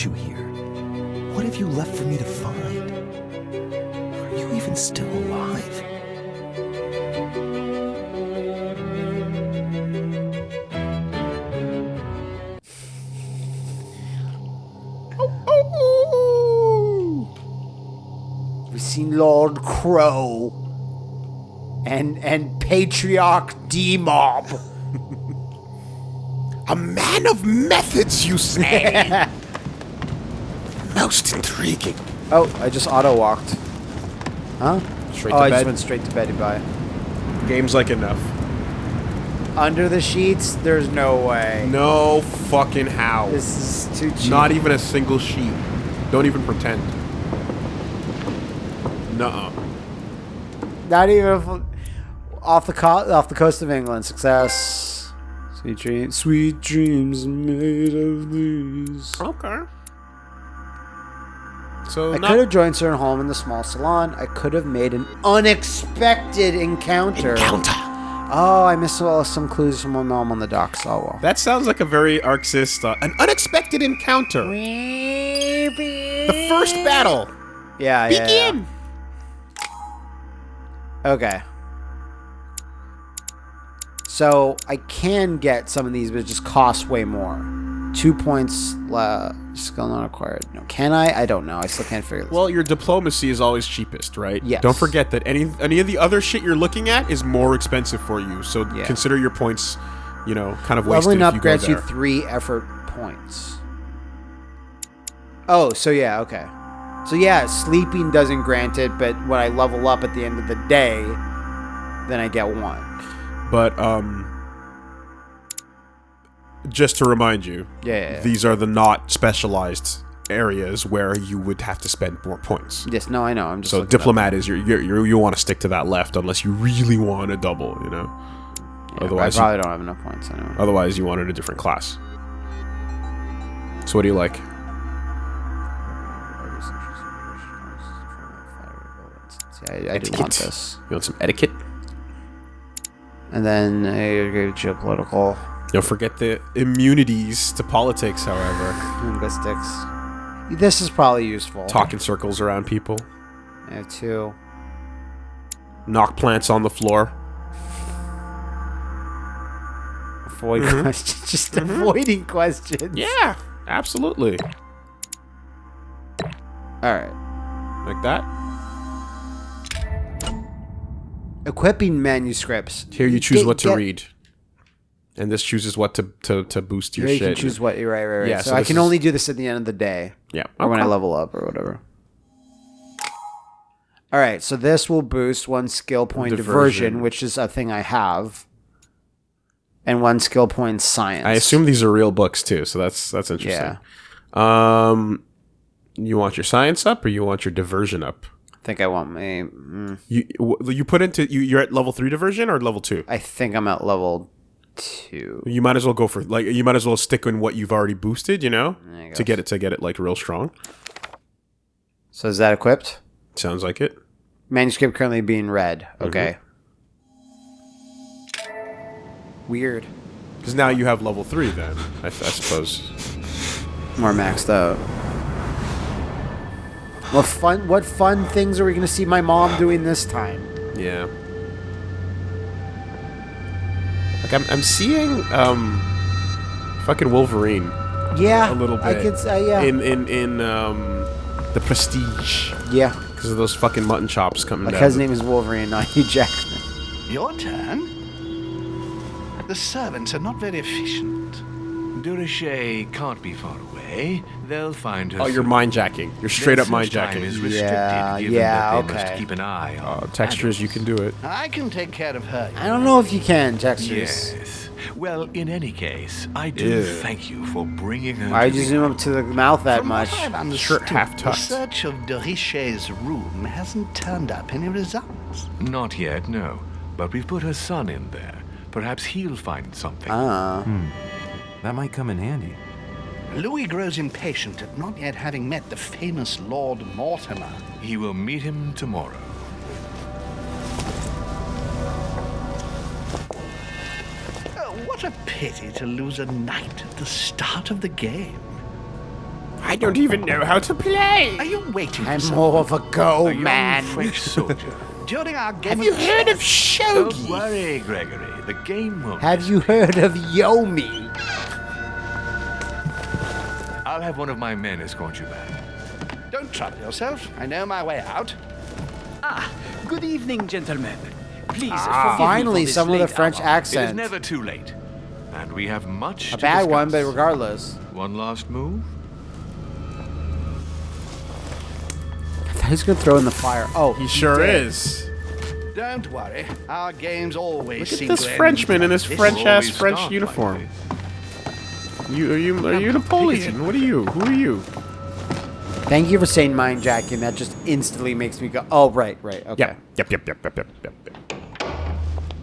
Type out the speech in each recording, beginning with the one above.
brought you here? What have you left for me to find? Are you even still alive? We've seen Lord Crow and and Patriarch D Mob. A man of methods, you say? Most intriguing. Oh, I just auto walked. Huh? Straight oh, to I just went straight to bed. Goodbye. Game's like enough. Under the sheets, there's no way. No fucking how. This is too cheap. Not even a single sheet. Don't even pretend. Nuh-uh. Not even off the co- off the coast of England. Success. Sweet dreams. Sweet dreams made of these. Okay. So I not- could have joined Sir Holm in the small salon. I could have made an unexpected encounter. Encounter. Oh, I missed all some clues from my mom on the docks. Oh well. That sounds like a very Arxis, uh, an unexpected encounter. The first battle. Yeah, yeah, yeah. Begin. Okay. So I can get some of these, but it just costs way more. Two points, uh, skill not acquired. No, can I? I don't know. I still can't figure this. Well, your diplomacy is always cheapest, right? Yes. Don't forget that any any of the other shit you're looking at is more expensive for you. So Yeah. consider your points, you know, kind of wasted Leveling up you grants you three effort points. Oh, so yeah, okay. So yeah, sleeping doesn't grant it, but when I level up at the end of the day, then I get one. But um, just to remind you, Yeah, yeah, yeah. these are the not specialized areas where you would have to spend more points. Yes, no, I know. I'm just So diplomat is your, your, your you want to stick to that left unless you really want a double, you know. Yeah, otherwise, I you, probably don't have enough points anyway. otherwise you wanted a different class. So what do you like? See, I, I do want this. You want some etiquette? And then I go geopolitical Don't forget the immunities to politics, however. linguistics. This is probably useful. Talk in circles around people. Have two. Knock plants on the floor. Avoid mm-hmm. questions. Just mm-hmm. avoiding questions. Yeah, absolutely. All right. Like that. Equipping manuscripts. Here you choose Get- what to get- read. And this chooses what to, to, to boost your Here you shit. can choose what. Right, right, right. Yeah, so, so I can is- only do this at the end of the day, Yeah. or when I level up, or whatever. All right. So this will boost one skill point diversion, Diversion. which is a thing I have, and one skill point science. I assume these are real books too, so that's that's interesting. Yeah. Um, you want your science up or you want your diversion up? I think I want my. Mm, You you put into you you're at level three diversion or level two. I think I'm at level two. You might as well go for like you might as well stick in what you've already boosted, you know, I to get it to get it like real strong. So is that equipped? Sounds like it. Manuscript currently being read. Mm-hmm. Okay. Weird. Because now you have level three, then I, I suppose. More maxed out. What fun? What fun things are we gonna see my mom doing this time? Yeah. Like I'm, I'm seeing um, fucking Wolverine Yeah, a little bit. I could say yeah. In in in um, the Prestige yeah, because of those fucking mutton chops coming my down. cousin's name is Wolverine, not Hugh Jackman. Your turn? The servants are not very efficient. Durocher can't be far away. They'll find her. Oh, you're mind jacking. You're straight Their up mind jacking. is restricted, Yeah, given yeah, that they okay. Must keep an eye on Uh, textures, you can do it. I can take care of her. I don't know if you can, textures. Yes. Well, in any case, I do Ew. thank you for bringing her. Why'd to you zoom up to the mouth that From much? what I've understood, half the search of de Richet's room hasn't turned up any results. Not yet, no. But we've put her son in there. Perhaps he'll find something. Ah, Hmm. That might come in handy. Louis grows impatient at not yet having met the famous Lord Mortimer. he will meet him tomorrow. Oh, what a pity to lose a knight at the start of the game. I don't even know how to play. Are you waiting I'm for someone? more of a go man. French soldier. During our game Have you of heard of shogi? Don't shogi? worry, Gregory. The game won't. Have you heard of Yomi? I'll have one of my men escort you back. Don't trouble yourself. I know my way out. Ah, good evening, gentlemen. Please, Ah, forgive me finally, for this some with a late French hour. It is never too late. And we have much A to bad one, but regardless. One last move? I thought he gonna throw in the fire. Oh, He sure did. is. Don't worry. Our games always Look at this to Frenchman in his this. French ass Always French start like uniform. this. You are you are you Napoleon? What are you? Who are you? Thank you for saying mind jacking. That just instantly makes me go, oh, right, right, okay. Yep. Yep. Yep. Yep. Yep. Yep. Yep. yep.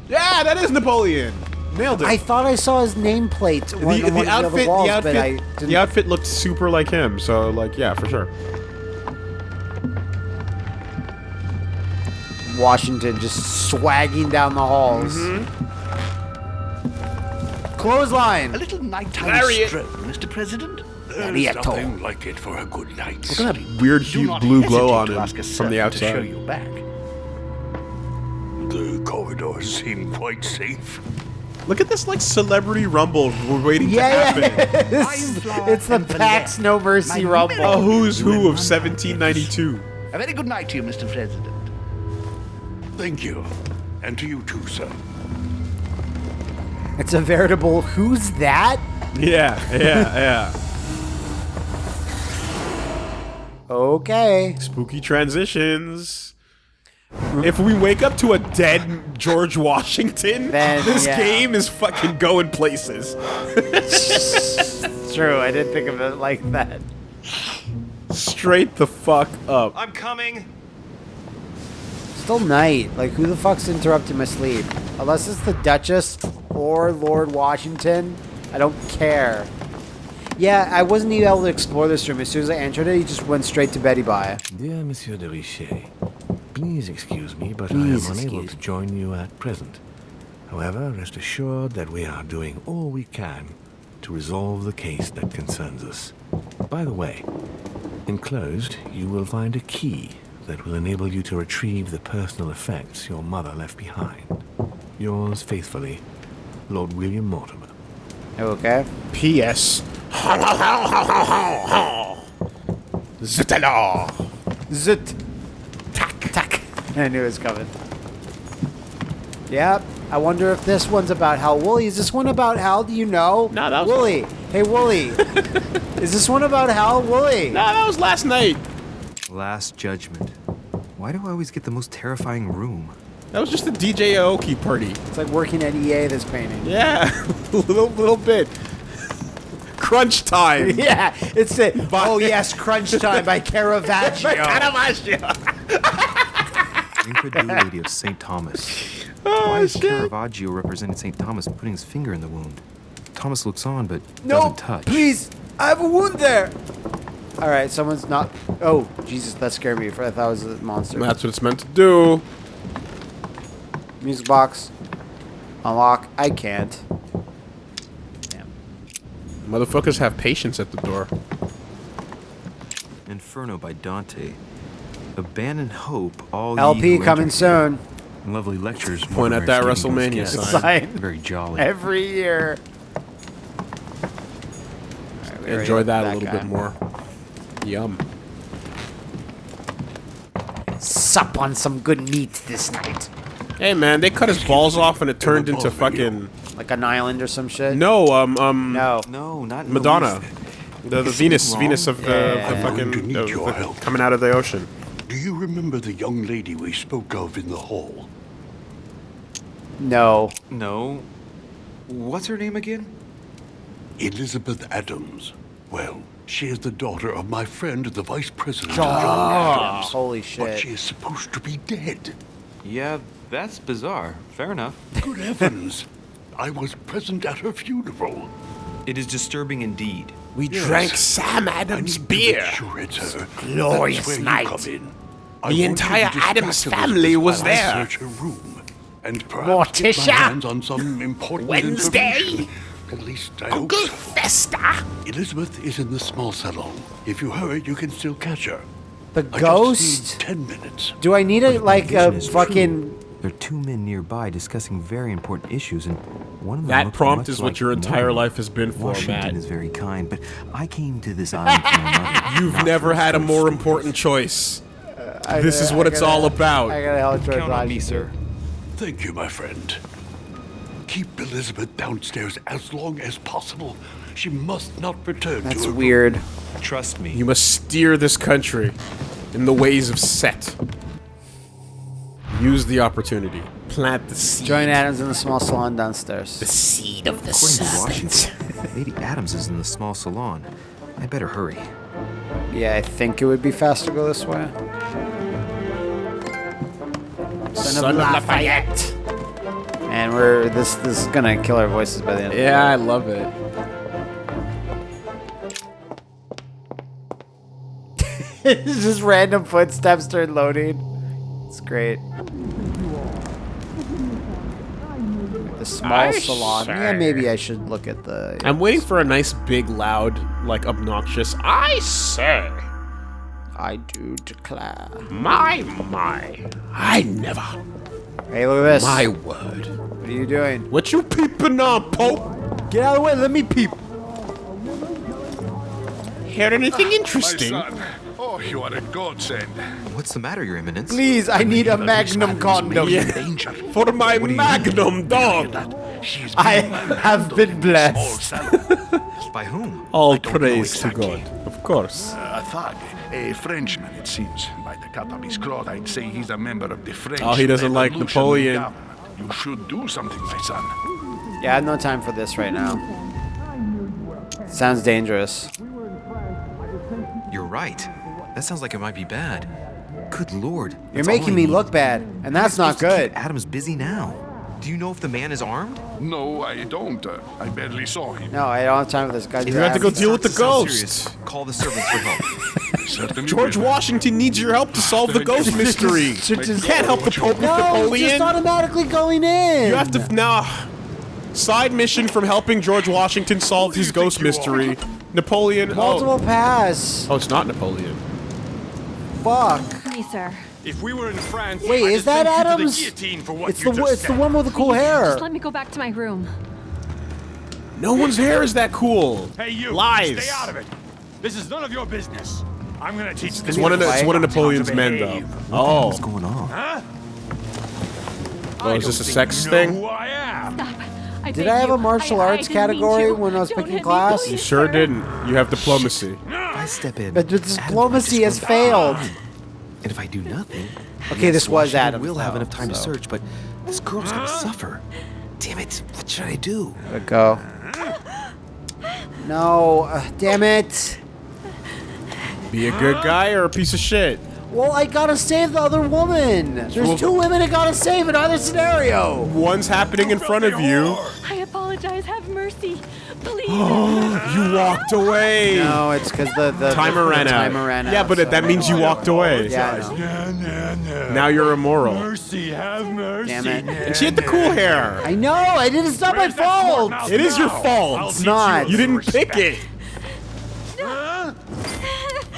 Yeah, that is Napoleon. Nailed it. I thought I saw his nameplate the, on one the of the walls, the outfit, but I didn't. the outfit looked super like him. So like, yeah, for sure. Washington just swagging down the halls. Mm-hmm. Clothesline. A little nighttime Lariat. stroll, Mr. President. There's nothing like it for a good night. Look at sleep. that weird hue, blue glow on to him ask from the servant To show outside. you back. The corridors seem quite safe. Look at this like celebrity rumble we're waiting Yeah, to yeah. happen. it's, it's the and Pax No Mercy My Rumble. A who's who of 1792. A very good night to you, Mr. President. Thank you. And to you too, sir. It's a veritable who's that? Yeah, yeah, yeah. Okay. Spooky transitions. If we wake up to a dead George Washington, Then, this yeah. game is fucking going places. True. I didn't think of it like that. Straight the fuck up. I'm coming. Still night. Like, who the fuck's interrupting my sleep? Unless it's the Duchess or Lord Washington, I don't care. Yeah, I wasn't even able to explore this room. As soon as I entered it, he just went straight to Betty Bye. Dear Monsieur de Richet, please excuse me, but Please I am unable to join you at present. However, rest assured that we are doing all we can to resolve the case that concerns us. By the way, enclosed, you will find a key that will enable you to retrieve the personal effects your mother left behind. Yours faithfully, Lord William Mortimer. Okay. P.S. Zitala. Zit. Tack. Tack. I knew it was coming. Yep. I wonder if this one's about Hal. Wooly, is this one about Hal? Do you know? No, that was- Wooly. Hey, Wooly. is this one about Hal? Wooly. Nah, that was last night. Last Judgment. Why do I always get the most terrifying room? That was just a DJ Aoki party. It's like working at EA, this painting. Yeah, little little bit. Crunch time. Yeah, it's it. Oh, yes, Crunch Time by Caravaggio. Caravaggio. Incredulity of St. Thomas. Oh, Why is Caravaggio representing St. Thomas putting his finger in the wound? Thomas looks on but no, doesn't touch. please. I have a wound there. All right, someone's not. Oh, Jesus, that scared me. I thought it was a monster. That's what it's meant to do. Music box. Unlock. I can't. Damn. Motherfuckers have patience at the door. Inferno by Dante. Abandon hope, all LP coming soon. Lovely lectures. Point at that that is giving WrestleMania guests. sign. Very jolly. Every year. All right, we already Enjoy looked that a little guy. bit more. Yum. Sup on some good meat this night. Hey man, they cut his balls off and it turned into fucking Like an island or some shit. no um um No. No, not Madonna, the, the Venus? Venus of the, Yeah. the fucking going of the- coming out of the ocean. Do you remember the young lady we spoke of in the hall? No. No. What's her name again? Elizabeth Adams. Well, she is the daughter of my friend, the Vice President John John Adams. Adams. Holy But she is supposed to be dead. Yeah, that's bizarre. Fair enough. Good heavens! I was present at her funeral. It is disturbing indeed. We Yes. drank Sam Adams beer. to make sure it's her. glorious That's where night. You come in. I The want you to entire Adams family was while I there. search her room. And perhaps get Morticia. my hands on some important Wednesday. At least I hope so. festa! Elizabeth is in the small salon. If you hurry, you can still catch her. The I ghost? just need ten minutes. Do I need a like a is true, fucking? There are two men nearby discussing very important issues, and one of them That prompt much is what like your entire Mortimer. life has been for, Washington Matt. is very kind, but I came to this island for. You've never had a more stories. important choice. Uh, I This is what I it's gotta- all about. I gotta help George Count on me, sir. Thank you, my friend. Keep Elizabeth downstairs as long as possible. She must not return That's to her weird. Trust me. You must steer this country in the ways of Set. Use the opportunity. Plant the seed. Join Adams in the small salon downstairs. The seed of the According to Washington, Lady Adams is in the small salon. I better hurry. Yeah, I think it would be faster to go this way. Son, of Lafayette. And we're this this is gonna kill our voices by the end. Yeah, I love it. It's just random footsteps during loading. It's great. The small I salon. Yeah, maybe I should look at the. I'm waiting for a nice, big, loud, like obnoxious. I say, I do declare. my my, I never. Hey, look at this. My word. What are you doing? What you peeping on, Pope? Get out of the way. Let me peep. Heard anything interesting? Oh, you are a godsend. What's the matter, Your Eminence? Please, I need a magnum condom. Yeah. Danger. For my magnum dog. She's I being have been blessed. small salon. By whom? All praise exactly. to God. Of course. Uh, a thug, a Frenchman, it seems. By the cut of his cloth, I'd say he's a member of the French. Oh, he doesn't like Napoleon. Guard. You should do something, my son. Yeah, I have no time for this right now. Sounds dangerous. You're right. That sounds like it might be bad. Good lord. You're making me need. look bad, and How am I that's not supposed to keep good. Adam's busy now. Do you know if the man is armed? No, I don't. Uh, I barely saw him. No, I don't have time for this guy. You have to go deal with the Sounds ghost. serious. Call the servants for help. George. Washington needs your help to solve the ghost mystery. Should You just- can't help the Pope with No, Napoleon. just automatically going in. You have to now. Side mission from helping George Washington solve his ghost mystery. Napoleon. multiple Oh. pass. oh, it's not Napoleon. Fuck. Me, sir. If we were in France, Wait, I'd is that send you to the Adams? guillotine for what It's you the just it's the one with the cool hair. Just let me go back to my room. No one's hair is that cool. Hey, you! Lies. Stay out of it. This is none of your business. I'm gonna teach this. It's one of the, it's one of Napoleon's men, though. Oh, What's going on? Huh? oh, is this a sex thing? Who I am? Stop. I Did I have you. a martial I- I arts didn't category when I was Don't picking hit me, class? please, You sure didn't. You have diplomacy. If I step in, But the diplomacy has failed. And if I do nothing, Okay, this was Washington Adams, We'll have enough time to search, but this girl's gonna suffer. Damn it! What should I do? Let go. No, uh, damn it. Be a good guy or a piece of shit. Well, I gotta save the other woman. There's two women I gotta save in either scenario. One's happening in front of you. I apologize. Have mercy. Please. You walked away. No, it's because the, the Timer the, ran out. Timer ran out. Yeah, but so- that means you walked away. Yeah, I know. Nah, nah, nah. Now you're immoral. Mercy, have mercy. Damn it. And she had the cool hair. I know. I didn't. It's not my Where's that fault. It is your fault. I'll It's not. You some didn't pick it.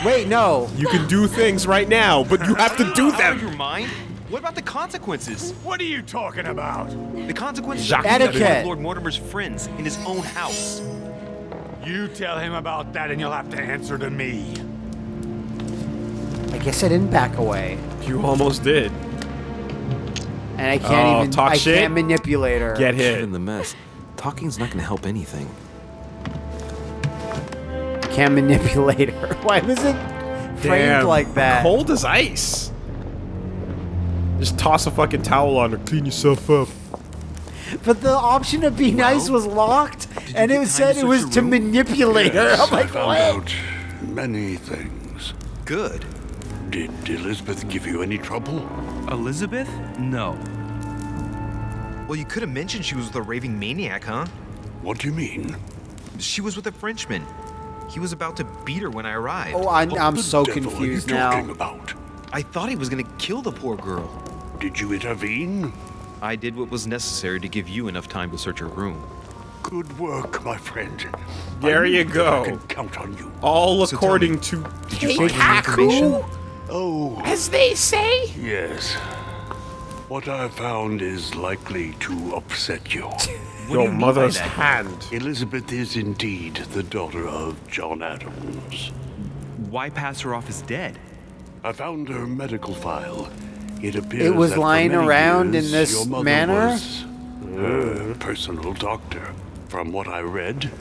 Wait, no. You can do things right now, but you have to do them. Out of them. your mind? What about the consequences? What are you talking about? The consequences Jacques of being Etiquette. one Lord Mortimer's friends in his own house. You tell him about that, and you'll have to answer to me. I guess I didn't back away, You almost did. and I can't Oh, even. talk I shit? can't manipulate her. Get Get hit. in the mess. Talking's not gonna help anything. Can't manipulate her. Why was it framed Damn. like that? Cold as ice. Just toss a fucking towel on her. Clean yourself up. But the option to be nice was locked, and it said it was to room? manipulate her. Yes, I'm I like, found what? out many things. Good. Did Elizabeth give you any trouble? Elizabeth? No. Well, you could have mentioned she was with a raving maniac, huh? What do you mean? She was with a Frenchman. He was about to beat her when I arrived. Oh, I'm, What I'm the so devil confused are you now. talking about? I thought he was gonna kill the poor girl. Did you intervene? I did what was necessary to give you enough time to search her room. Good work, my friend. There I you go. I can count on you. All So according me, to Did you find any information? Oh, As they say. yes. What I found is likely to upset you. What your you mean by mother's that? hand. Elizabeth is indeed the daughter of John Adams. Why pass her off as dead? I found her medical file. It appears It was that for lying many around in this your mother manner? Was her personal doctor. From what I read,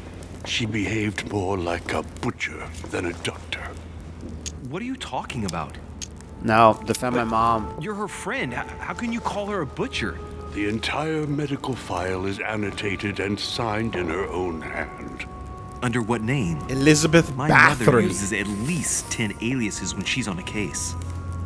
she behaved more like a butcher than a doctor. What are you talking about? No, defend my mom. You're her friend. How, how can you call her a butcher? The entire medical file is annotated and signed in her own hand. Under what name? Elizabeth My mother uses at least 10 aliases when she's on a case.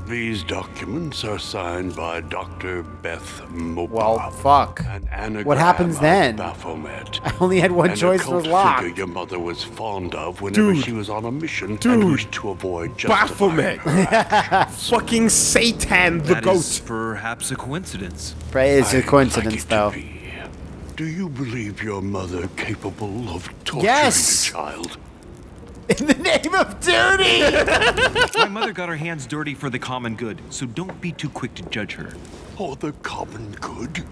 These documents are signed by Dr. Beth Mopar. Well, fuck. An What happens then? Baphomet. I only had one An choice occult was locked. figure your mother was fond of whenever Dude. she was on a mission Dude. and wished to avoid justifying Baphomet. her actions. Fucking Satan the That goat. is perhaps a coincidence. Right, it's a I'd coincidence, like it though. Do you believe your mother capable of torturing Yes. a child? In the name of duty! My mother got her hands dirty for the common good, so don't be too quick to judge her. Or the common good?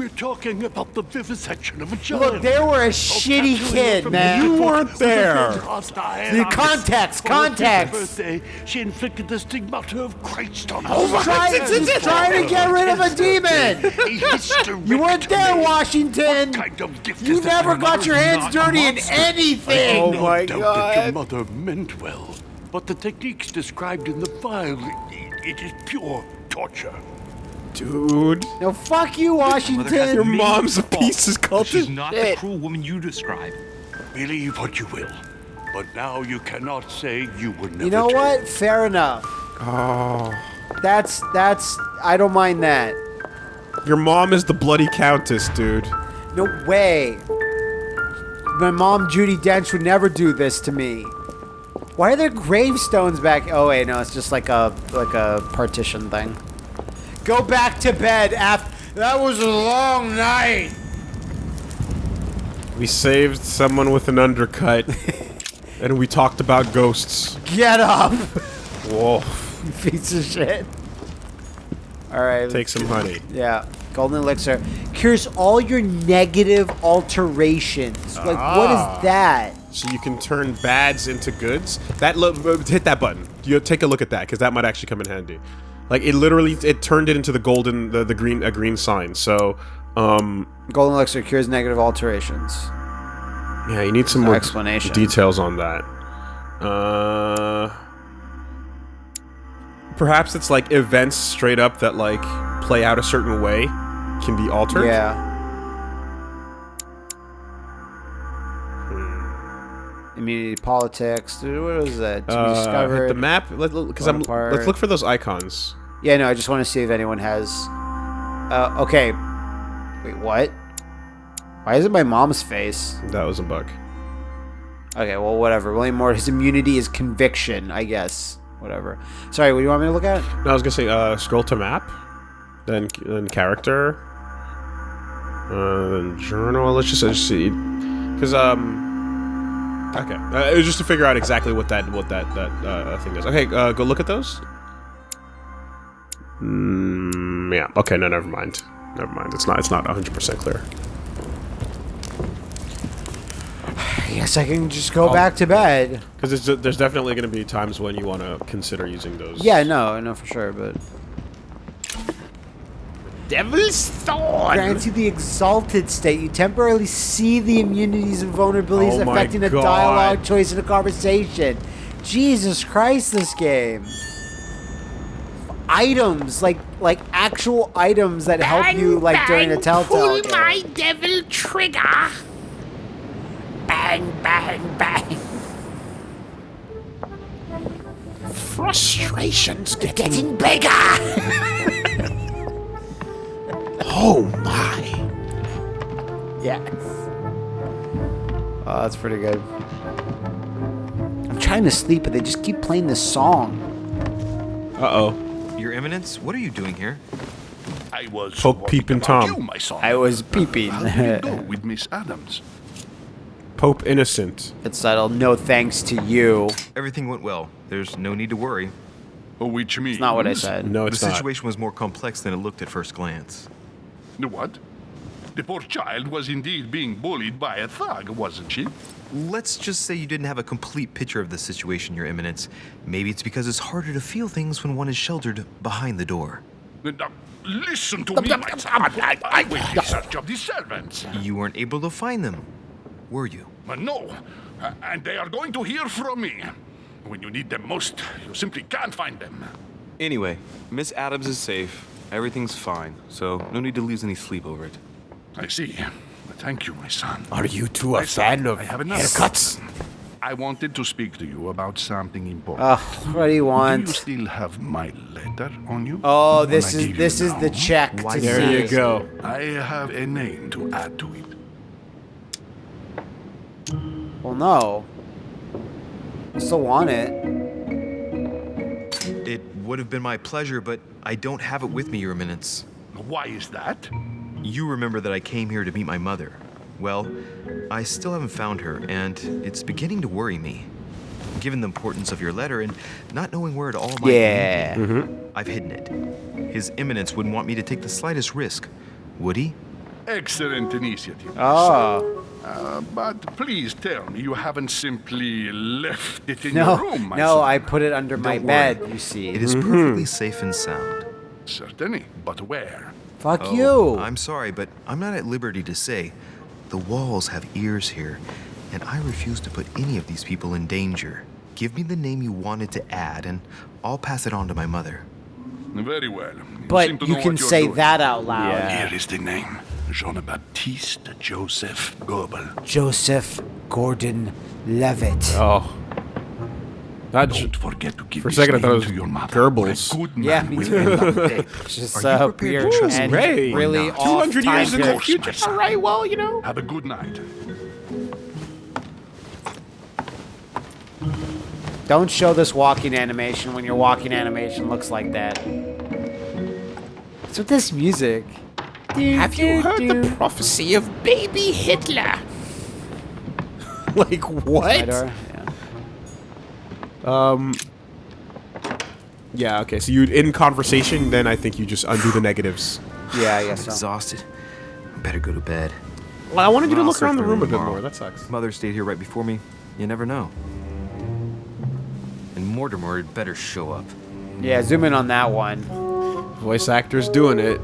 We're talking about the vivisection of a child. Look, they were a Oh, shitty kid, man. You weren't there. The on context, On her fifth context. birthday, she inflicted the stigmata of Christ on He's us. trying, he's trying to get rid of a demon! You weren't there, Washington! What kind of gift You is that never got your hands not a dirty in monster? anything! I Oh my doubt that your mother meant well, but the techniques described in the file, it, it is pure torture. Dude. No, fuck you, Washington! Your mom's a faults, piece of but She's not shit. the cruel woman you describe. Believe what you will, but now you cannot say you were never You know told. what? Fair enough. Oh. That's, that's, I don't mind that. Your mom is the bloody countess, dude. No way. My mom, Judi Dench, would never do this to me. Why are there gravestones back? Oh wait, no, it's just like a like a partition thing. Go back to bed after. That was a long night. We saved someone with an undercut. and we talked about ghosts. Get up, Whoa. you piece of shit. All right. Take some honey. Yeah, golden elixir cures all your negative alterations. Like, what Ah. is that? So you can turn bads into goods. That lo- hit that button. You take a look at that because that might actually come in handy. Like it literally, it turned it into the golden, the, the green, a green sign. So, um, Golden elixir cures negative alterations. yeah, you need some No more explanation. details on that. Uh, perhaps it's like events straight up that like play out a certain way can be altered. Yeah. Immunity politics. Dude, what was that? To be Uh, discovered. the map because I'm. Bonaparte. Let's look for those icons. Yeah, no, I just want to see if anyone has. Uh, okay. Wait, what? Why is it my mom's face? That was a bug. Okay, well, whatever. William Moore, his immunity is conviction, I guess. Whatever. Sorry, what do you want me to look at? No, I was gonna say uh, scroll to map, then then character, uh, then journal. Let's just, just see, because um. Okay, uh, it was just to figure out exactly what that what that that uh, thing is. Okay, uh, go look at those. Mm, yeah. Okay. No, never mind. Never mind. It's not. It's not 100 percent clear. I guess I can just go Oh. back to bed. Because there's, there's definitely going to be times when you want to consider using those. Yeah, no, I know for sure, but. Devil's Thorn. Grants you the exalted state. You temporarily see the immunities and vulnerabilities Oh affecting a dialogue, choice, in a conversation. Jesus Christ, this game. Items, like like actual items that help you like during a bang, telltale Pull game. my devil trigger. Bang, bang, bang. Frustration's getting, bigger. Oh my. Yes. Oh, that's pretty good. I'm trying to sleep, but they just keep playing this song. Uh oh. Your Eminence, what are you doing here? I, I was Poke, worried peep, and about Tom. You, my son. I was peeping. How did it go with Miss Adams? Pope Innocent. It's settled. No thanks to you. Everything went well. There's no need to worry. Oh, which means... It's not what I said. No, the it's not. situation was more complex than it looked at first glance. What? The poor child was indeed being bullied by a thug, wasn't she? Let's just say you didn't have a complete picture of the situation, Your Eminence. Maybe it's because it's harder to feel things when one is sheltered behind the door. Now, listen to me, my son. I went in search of the servants. You weren't able to find them, were you? Uh, no, Uh, and they are going to hear from me. When you need them most, you simply can't find them. Anyway, Miss Adams is safe. Everything's fine, so no need to lose any sleep over it. I see. Thank you, my son. Are you two a My son, fan of I have enough. haircuts? I wanted to speak to you about something important. Ugh, what do you Do want? you still have my letter on you? Oh, this is this you is the check. to There see. you go. I have a name to add to it. Well, no. I still want it. It would have been my pleasure, but I don't have it with me, Your Eminence. Why is that? You remember that I came here to meet my mother. Well, I still haven't found her, and it's beginning to worry me. Given the importance of your letter and not knowing where it all might Yeah. lead me, I've hidden it. His Eminence wouldn't want me to take the slightest risk, would he? Excellent initiative. Ah. my Oh. Uh, but please tell me you haven't simply left it in No, your room, my no, son. I put it under my Don't worry. bed. You see. It is perfectly mm-hmm. safe and sound. Certainly, but where? Fuck Oh, you. I'm sorry, but I'm not at liberty to say. The walls have ears here, and I refuse to put any of these people in danger. Give me the name you wanted to add, and I'll pass it on to my mother. Very well. seem but you can say doing. that out loud. Here is the name. Jean-Baptiste Joseph Gobel. Joseph Gordon Levitt. Oh. That Don't forget to give for a this second I thought it was to your mother. Goebbels. A good man Yeah, me too. end up dead. It's just Are you uh, prepared weird to trust and? Ray. really off 200 years in the future. All right, well, you know. Have a good night. Don't show this walking animation when your walking animation looks like that. What's with this music? Have you heard the prophecy of baby Hitler? like what? Fedor? Um. Yeah. Okay. So you in conversation, then I think you just undo the negatives. Yeah, yeah I I'm so. exhausted. I better go to bed. Well, I wanted you to look around the my room a bit tomorrow. more. That sucks. Mother stayed here right before me. You never know. And Mortimer had better show up. Yeah, zoom in on that one. Voice actors doing it.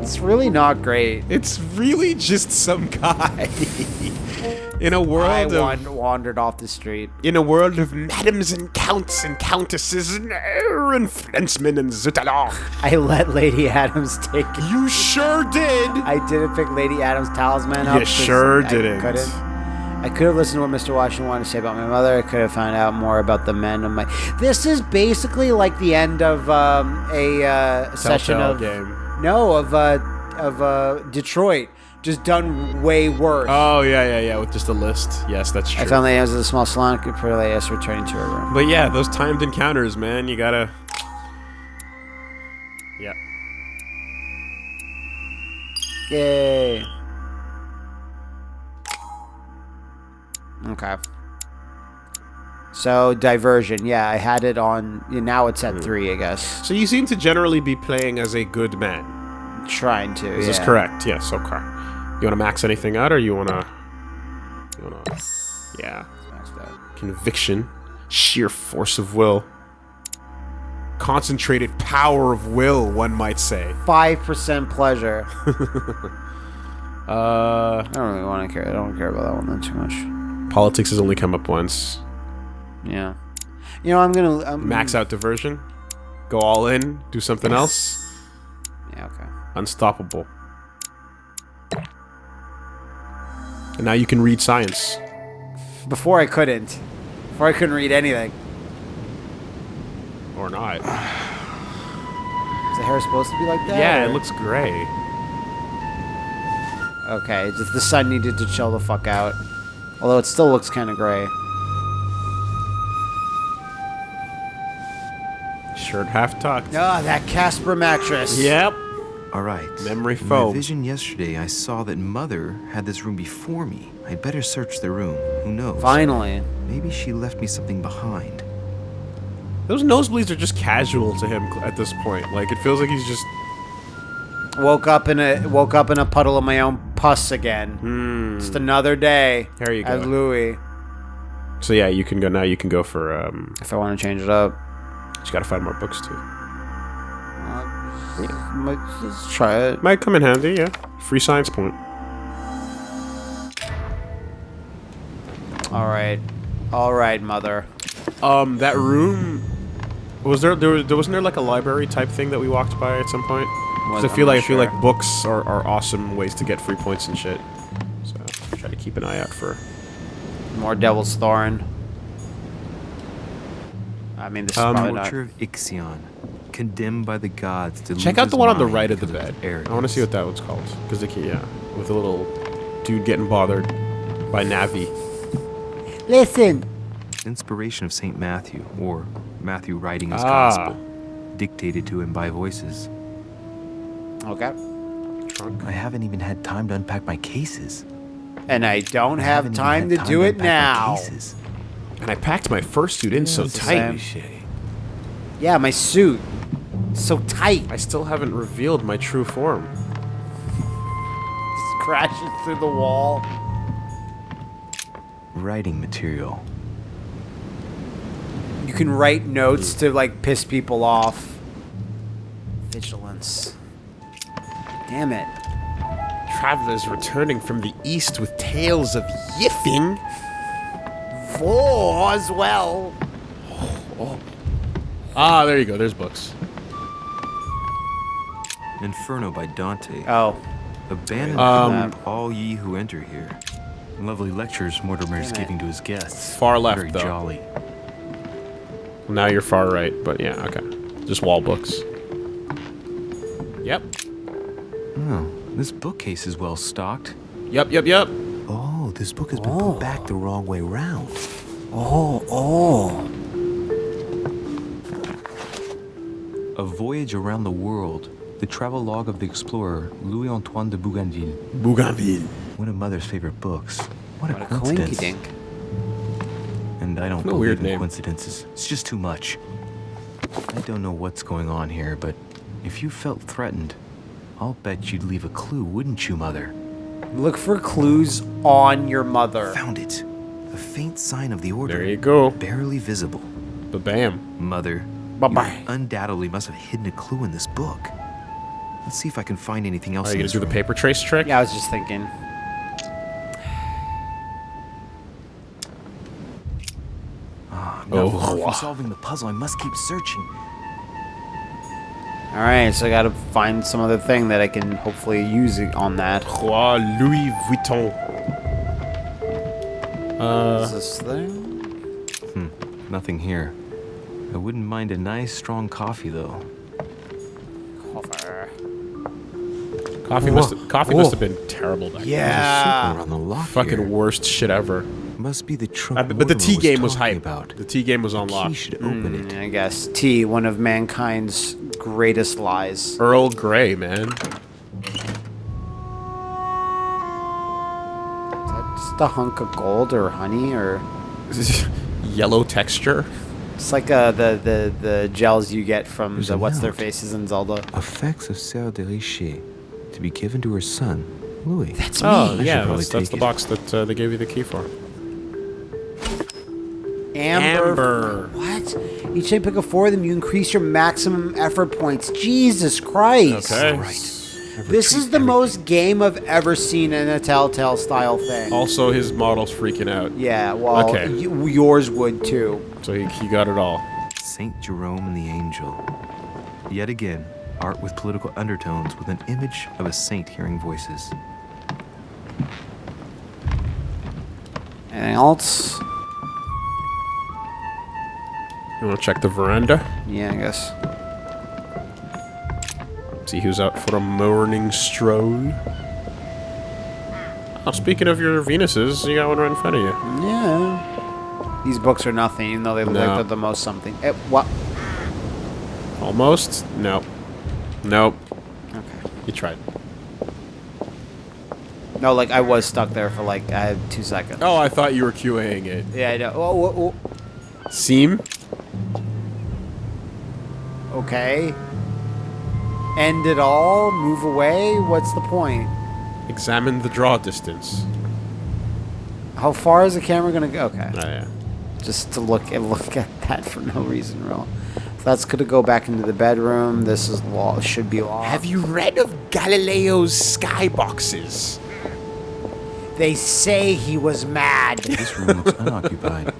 It's really not great. It's really just some guy in a I world of wandered off the street. in a world of madams and counts and countesses and, er, and Frenchmen and Zutalon. I let Lady Adams take it. You sure did. I didn't pick Lady Adams' talisman up. You sure didn't. couldn't. I could have listened to what Mr. Washington wanted to say about my mother. I could have found out more about the men of my. This is basically like the end of um, a uh, session of game. no of uh, of uh, Detroit, just done way worse. Oh yeah, yeah, yeah. With just a list. Yes, that's true. I found Lady Adams at a small salon. Could put Lady Adams returning to her room. But yeah, those timed encounters, man. You gotta. Yeah. Yay. Okay. So diversion, yeah, I had it on. Now it's Hmm. at three, I guess. So you seem to generally be playing as a good man. Trying to. Is this correct? yeah. correct? Yes. Okay. You want to max anything out, or you want to? You want to? Yeah. Conviction, sheer force of will, concentrated power of will. One might say. Five percent pleasure. Uh, I don't really want to care. I don't care about that one then too much. politics has only come up once. Yeah. You know, I'm gonna I'm, Max out diversion. Go all in. Do something else. Unstoppable. And now you can read science. Before I couldn't. Before I couldn't read anything. Or not. Is the hair supposed to be like that? Yeah, or- it looks gray. Okay, just the sun needed to chill the fuck out. Although it still looks kind of gray. Shirt half tucked. Ah, that Casper mattress. Yep. All right. Memory foam. In my vision yesterday, I saw that Mother had this room before me. I'd better search the room. Who knows? Finally. Maybe she left me something behind. Those nosebleeds are just casual to him at this point. Like it feels like he's just Woke up in a woke up in a puddle of my own pus again. Just another day. There you go. As go. Louis. So yeah, you can go now. You can go for um. If I want to change it up. You gotta find more books too. Might- Let's try it. Might come in handy. Yeah. Free science point. All right. All right, mother. Um, that room. Was there, there was, there wasn't there like a library type thing that we walked by at some point? 'Cause Well, I feel I'm like not I feel sure. like books are, are awesome ways to get free points and shit. So try to keep an eye out for. More Devil's Thorn. I mean, this is Um, probably not. Torture of Ixion, condemned by the gods to Check out the one on the right of the bed. arrogance. I want to see what that one's called. Because they can, yeah, with a little dude getting bothered by Navi. Listen. Inspiration of Saint Matthew, or Matthew writing his Ah. gospel, dictated to him by voices. Okay. I haven't even had time to unpack my cases. And I don't I have time to time do to it now. cases. And I packed my first suit in so tight. Yeah, my suit. So tight. I still haven't revealed my true form. Just crashes through the wall. Writing material. You can write notes to like piss people off. Vigilance. Damn it. Travelers returning from the east with tales of yiffing. Four as well. Ah, there you go. There's books. Inferno by Dante. Oh. Abandon Um, food, all ye who enter here. Lovely lectures Mortimer is giving to his guests. Far left, Very though. jolly. Now you're far right, but yeah, okay. Just wall books. Yep. Oh, this bookcase is well stocked. Yep, yep, yep. Oh, this book has been put back the wrong way round. Oh, oh. A Voyage Around the World. The travel log of the explorer Louis Antoine de Bougainville. Bougainville. One of Mother's favorite books. What a What a coincidence. coinky dink. And I don't What a believe weird in name. coincidences. It's just too much. I don't know what's going on here, but if you felt threatened, I'll bet you'd leave a clue, wouldn't you, Mother? Look for clues on your mother. Found it. A faint sign of the order. There you go. Barely visible. Ba bam. Mother. Bye-bye. Undoubtedly must have hidden a clue in this book. Let's see if I can find anything else Are in you gonna this do the paper trace trick? Yeah, I was just thinking. Ah, not Oh. far from solving the puzzle. I must keep searching. All right, so I gotta find some other thing that I can hopefully use it on that. Roi Louis Vuitton. Uh, Is this thing? Hmm, nothing here. I wouldn't mind a nice strong coffee though. Coffee must have, coffee must have been terrible back Yeah. Something around the. Fucking here. worst shit ever. Must be the trunk. Uh, but but the Mortimer T game was talking hype. about. The T game was Key unlocked. should open it. Mm, I guess T, one of mankind's greatest lies. Earl Grey, man. Is that just a hunk of gold or honey or? Yellow texture. It's like uh, the, the the gels you get from There's the what's their faces in Zelda. Effects of Sarah de Richet to be given to her son, Louis. That's Oh, me. should yeah, that's, that's the it. box that uh, they gave you the key for. Amber. Amber. What? Each time you pick a four of them, you increase your maximum effort points. Jesus Christ. Okay. This is the most game I've ever seen in a Telltale style thing. Also, his model's freaking out. Yeah, well, Okay. y- yours would too. So he, he got it all. Saint Jerome and the Angel. Yet again, art with political undertones with an image of a saint hearing voices. Anything else? You want to check the veranda? Yeah, I guess. See who's out for a morning stroll. Oh, speaking of your Venuses, you got one right in front of you. Yeah. These books are nothing, even though they look No. like they're the most something. Eh, what? Almost? Nope. Nope. Okay. You tried. No, like I was stuck there for like I had two seconds. Oh, I thought you were QAing it. Yeah, I know. Oh, oh, oh. Seam? Okay. End it all? Move away? What's the point? Examine the draw distance. How far is the camera gonna go? Okay. Oh, yeah. Just to look and look at that for no reason, real. So that's gonna go back into the bedroom. This is law should be locked. Have you read of Galileo's skyboxes? They say he was mad. This room looks unoccupied.